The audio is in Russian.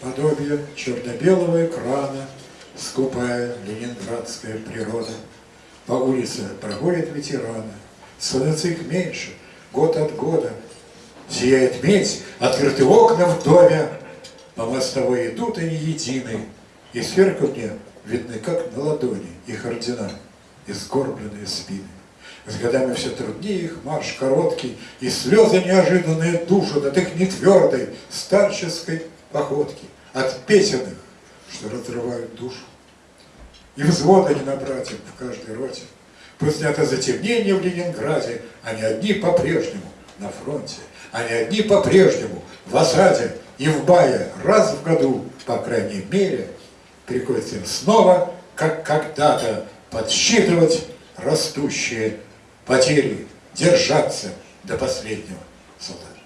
подобие черно-белого экрана, скупая ленинградская природа. По улице проходят ветераны, становится их меньше, год от года. Сияет медь, открыты окна в доме, по мостовой идут они едины, и сверху мне видны, как на ладони, их ордена и сгорбленные спины. С годами все труднее их марш короткий, И слезы неожиданные душат От их нетвердой старческой походки, От песен их, что разрывают душу. И взвода не набрать им в каждой роте. Пусть это затемнение в Ленинграде, Они одни по-прежнему на фронте, Они одни по-прежнему в осаде И в бае раз в году, по крайней мере, Приходится им снова, как когда-то, подсчитывать растущие потери, держаться до последнего солдата.